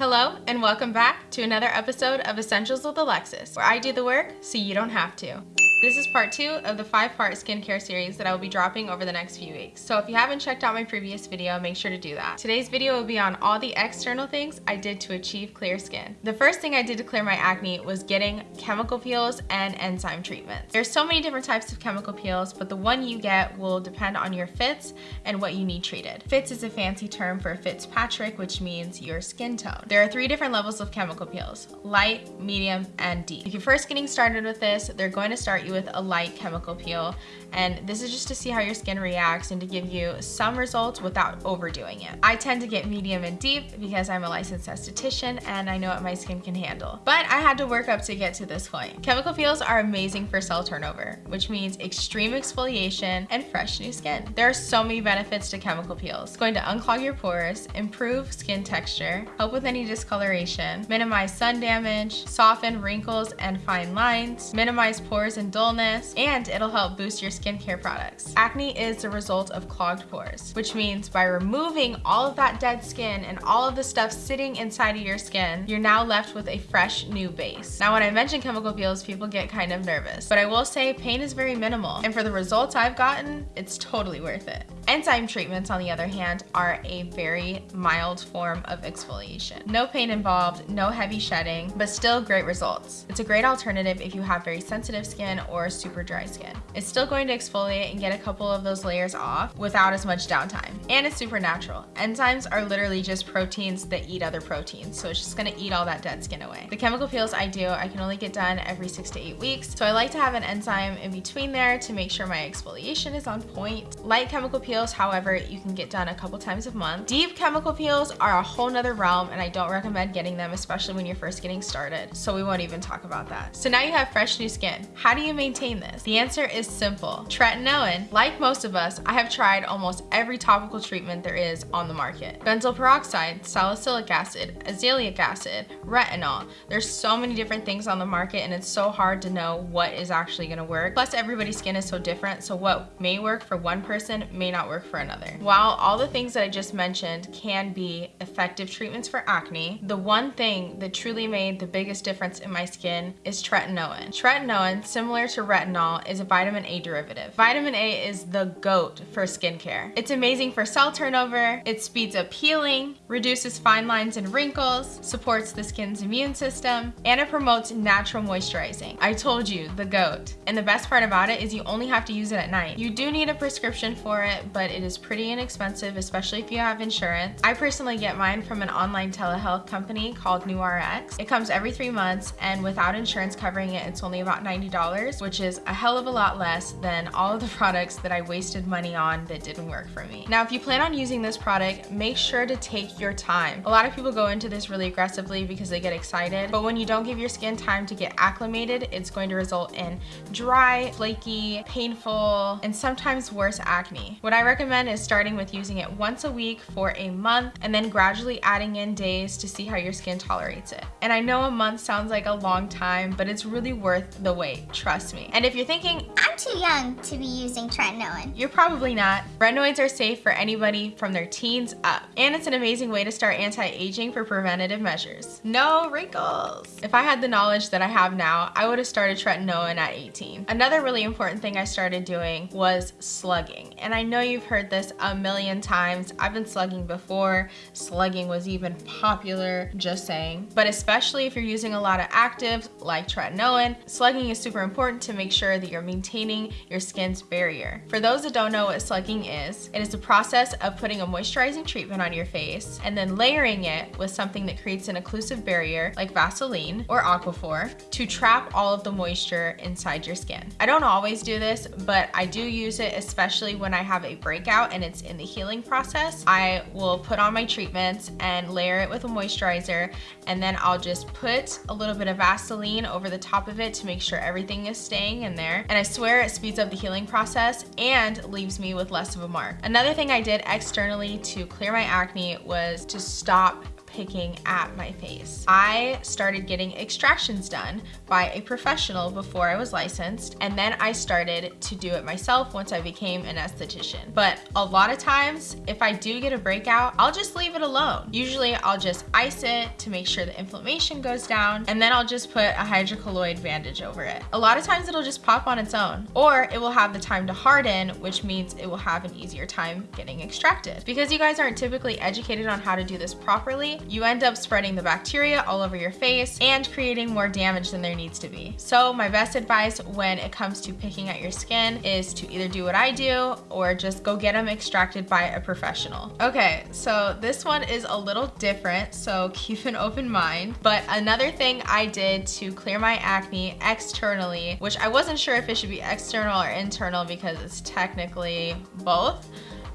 Hello and welcome back to another episode of Essentials with Alexis, where I do the work so you don't have to. This is part two of the five part skincare series that I will be dropping over the next few weeks. So if you haven't checked out my previous video, make sure to do that. Today's video will be on all the external things I did to achieve clear skin. The first thing I did to clear my acne was getting chemical peels and enzyme treatments. There's so many different types of chemical peels, but the one you get will depend on your Fitz and what you need treated. Fitz is a fancy term for Fitzpatrick, which means your skin tone. There are three different levels of chemical peels, light, medium, and deep. If you're first getting started with this, they're going to start you with a light chemical peel. And this is just to see how your skin reacts and to give you some results without overdoing it. I tend to get medium and deep because I'm a licensed esthetician and I know what my skin can handle. But I had to work up to get to this point. Chemical peels are amazing for cell turnover, which means extreme exfoliation and fresh new skin. There are so many benefits to chemical peels. It's going to unclog your pores, improve skin texture, help with any discoloration, minimize sun damage, soften wrinkles and fine lines, minimize pores and dullness, and it'll help boost your skincare products. Acne is the result of clogged pores, which means by removing all of that dead skin and all of the stuff sitting inside of your skin, you're now left with a fresh new base. Now, when I mention chemical peels, people get kind of nervous, but I will say pain is very minimal. And for the results I've gotten, it's totally worth it. Enzyme treatments, on the other hand, are a very mild form of exfoliation. No pain involved, no heavy shedding, but still great results. It's a great alternative if you have very sensitive skin or super dry skin. It's still going to exfoliate and get a couple of those layers off without as much downtime. And it's super natural. Enzymes are literally just proteins that eat other proteins, so it's just gonna eat all that dead skin away. The chemical peels I do, I can only get done every six to eight weeks, so I like to have an enzyme in between there to make sure my exfoliation is on point. Light chemical peels peels, however, you can get done a couple times a month. Deep chemical peels are a whole nother realm and I don't recommend getting them, especially when you're first getting started. So we won't even talk about that. So now you have fresh new skin. How do you maintain this? The answer is simple. Tretinoin. Like most of us, I have tried almost every topical treatment there is on the market. Benzoyl peroxide, salicylic acid, azelaic acid, retinol. There's so many different things on the market and it's so hard to know what is actually gonna work. Plus everybody's skin is so different, so what may work for one person may not work for another. While all the things that I just mentioned can be effective treatments for acne, the one thing that truly made the biggest difference in my skin is tretinoin. Tretinoin, similar to retinol, is a vitamin A derivative. Vitamin A is the GOAT for skincare. It's amazing for cell turnover, it speeds up healing, reduces fine lines and wrinkles, supports the skin's immune system, and it promotes natural moisturizing. I told you, the GOAT. And the best part about it is you only have to use it at night. You do need a prescription for it, but it is pretty inexpensive, especially if you have insurance. I personally get mine from an online telehealth company called NuRx. It comes every three months and without insurance covering it, it's only about $90, which is a hell of a lot less than all of the products that I wasted money on that didn't work for me. Now, if you plan on using this product, make sure to take your time. A lot of people go into this really aggressively because they get excited, but when you don't give your skin time to get acclimated, it's going to result in dry, flaky, painful, and sometimes worse acne. What recommend is starting with using it once a week for a month and then gradually adding in days to see how your skin tolerates it. And I know a month sounds like a long time, but it's really worth the wait, trust me. And if you're thinking, I'm too young to be using tretinoin. You're probably not. Retinoids are safe for anybody from their teens up. And it's an amazing way to start anti-aging for preventative measures. No wrinkles. If I had the knowledge that I have now, I would have started tretinoin at 18. Another really important thing I started doing was slugging. And I know you you've heard this a million times. I've been slugging before. Slugging was even popular, just saying. But especially if you're using a lot of actives like tretinoin, slugging is super important to make sure that you're maintaining your skin's barrier. For those that don't know what slugging is, it is the process of putting a moisturizing treatment on your face and then layering it with something that creates an occlusive barrier like Vaseline or Aquaphor to trap all of the moisture inside your skin. I don't always do this, but I do use it especially when I have a breakout and it's in the healing process, I will put on my treatments and layer it with a moisturizer and then I'll just put a little bit of Vaseline over the top of it to make sure everything is staying in there. And I swear it speeds up the healing process and leaves me with less of a mark. Another thing I did externally to clear my acne was to stop picking at my face. I started getting extractions done by a professional before I was licensed, and then I started to do it myself once I became an esthetician. But a lot of times, if I do get a breakout, I'll just leave it alone. Usually I'll just ice it to make sure the inflammation goes down, and then I'll just put a hydrocolloid bandage over it. A lot of times it'll just pop on its own, or it will have the time to harden, which means it will have an easier time getting extracted. Because you guys aren't typically educated on how to do this properly, you end up spreading the bacteria all over your face and creating more damage than there needs to be. So my best advice when it comes to picking at your skin is to either do what I do or just go get them extracted by a professional. Okay, so this one is a little different, so keep an open mind. But another thing I did to clear my acne externally, which I wasn't sure if it should be external or internal because it's technically both,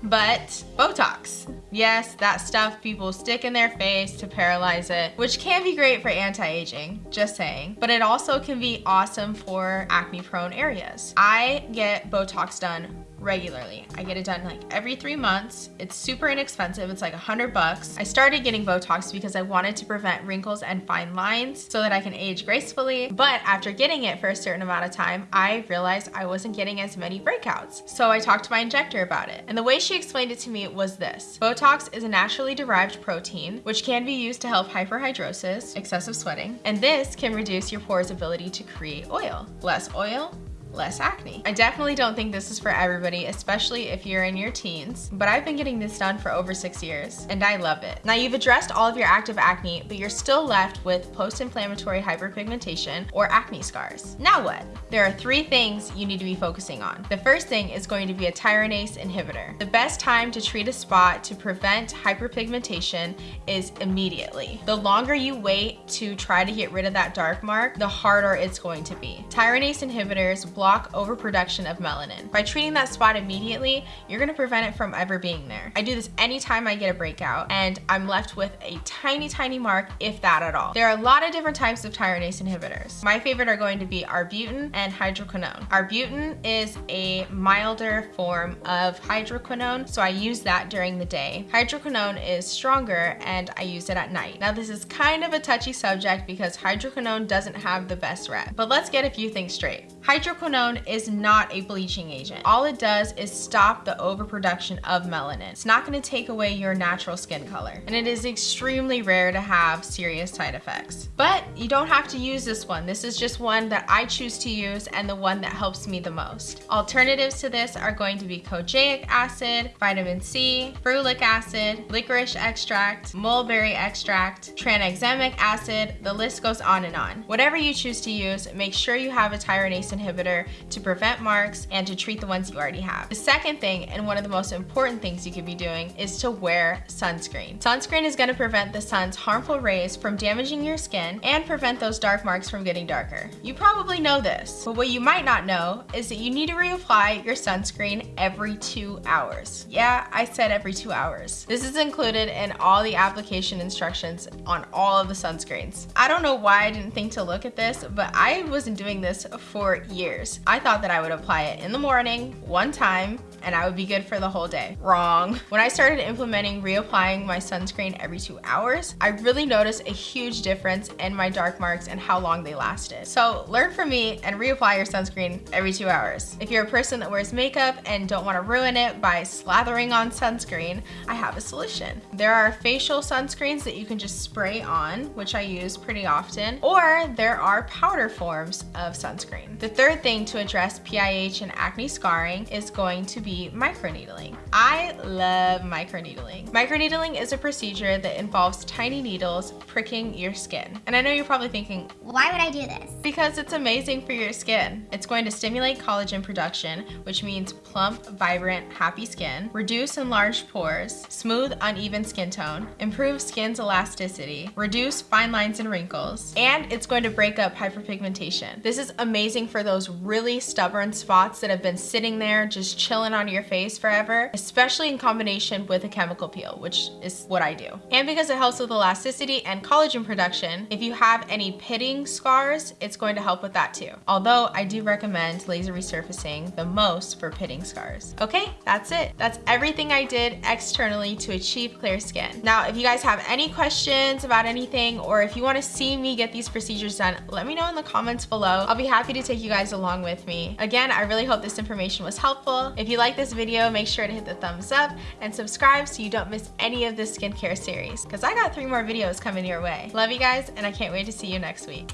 but Botox. Yes, that stuff people stick in their face to paralyze it, which can be great for anti-aging, just saying. But it also can be awesome for acne prone areas. I get Botox done regularly. I get it done like every three months. It's super inexpensive. It's like a hundred bucks. I started getting Botox because I wanted to prevent wrinkles and fine lines so that I can age gracefully. But after getting it for a certain amount of time, I realized I wasn't getting as many breakouts. So I talked to my injector about it. And the way she explained it to me was this. Botox is a naturally derived protein, which can be used to help hyperhidrosis, excessive sweating, and this can reduce your pores' ability to create oil. Less oil, less acne. I definitely don't think this is for everybody, especially if you're in your teens, but I've been getting this done for over six years and I love it. Now you've addressed all of your active acne, but you're still left with post-inflammatory hyperpigmentation or acne scars. Now what? There are three things you need to be focusing on. The first thing is going to be a tyranase inhibitor. The best time to treat a spot to prevent hyperpigmentation is immediately. The longer you wait to try to get rid of that dark mark, the harder it's going to be. Tyranase inhibitors block block overproduction of melanin. By treating that spot immediately, you're gonna prevent it from ever being there. I do this anytime I get a breakout and I'm left with a tiny, tiny mark, if that at all. There are a lot of different types of tyronase inhibitors. My favorite are going to be arbutin and hydroquinone. Arbutin is a milder form of hydroquinone, so I use that during the day. Hydroquinone is stronger and I use it at night. Now this is kind of a touchy subject because hydroquinone doesn't have the best rep, but let's get a few things straight. Hydroquinone is not a bleaching agent. All it does is stop the overproduction of melanin. It's not gonna take away your natural skin color. And it is extremely rare to have serious side effects. But you don't have to use this one. This is just one that I choose to use and the one that helps me the most. Alternatives to this are going to be kojic acid, vitamin C, ferulic acid, licorice extract, mulberry extract, tranexamic acid, the list goes on and on. Whatever you choose to use, make sure you have a tyronase inhibitor to prevent marks and to treat the ones you already have. The second thing, and one of the most important things you could be doing, is to wear sunscreen. Sunscreen is gonna prevent the sun's harmful rays from damaging your skin and prevent those dark marks from getting darker. You probably know this, but what you might not know is that you need to reapply your sunscreen every two hours. Yeah, I said every two hours. This is included in all the application instructions on all of the sunscreens. I don't know why I didn't think to look at this, but I wasn't doing this for years. I thought that I would apply it in the morning, one time, and I would be good for the whole day. Wrong. When I started implementing reapplying my sunscreen every two hours, I really noticed a huge difference in my dark marks and how long they lasted. So learn from me and reapply your sunscreen every two hours. If you're a person that wears makeup and don't want to ruin it by slathering on sunscreen, I have a solution. There are facial sunscreens that you can just spray on, which I use pretty often, or there are powder forms of sunscreen. The third thing to address PIH and acne scarring is going to be microneedling. I love microneedling. Microneedling is a procedure that involves tiny needles pricking your skin. And I know you're probably thinking, why would I do this? Because it's amazing for your skin. It's going to stimulate collagen production, which means plump, vibrant, happy skin, reduce enlarged pores, smooth, uneven skin tone, improve skin's elasticity, reduce fine lines and wrinkles, and it's going to break up hyperpigmentation. This is amazing for those really stubborn spots that have been sitting there just chilling on your face forever, especially in combination with a chemical peel, which is what I do. And because it helps with elasticity and collagen production, if you have any pitting scars, it's going to help with that too. Although I do recommend laser resurfacing the most for pitting scars. Okay, that's it. That's everything I did externally to achieve clear skin. Now, if you guys have any questions about anything, or if you wanna see me get these procedures done, let me know in the comments below. I'll be happy to take you guys along with me. Again, I really hope this information was helpful. If you like this video, make sure to hit the thumbs up and subscribe so you don't miss any of this skincare series, because I got three more videos coming your way. Love you guys, and I can't wait to see you next week.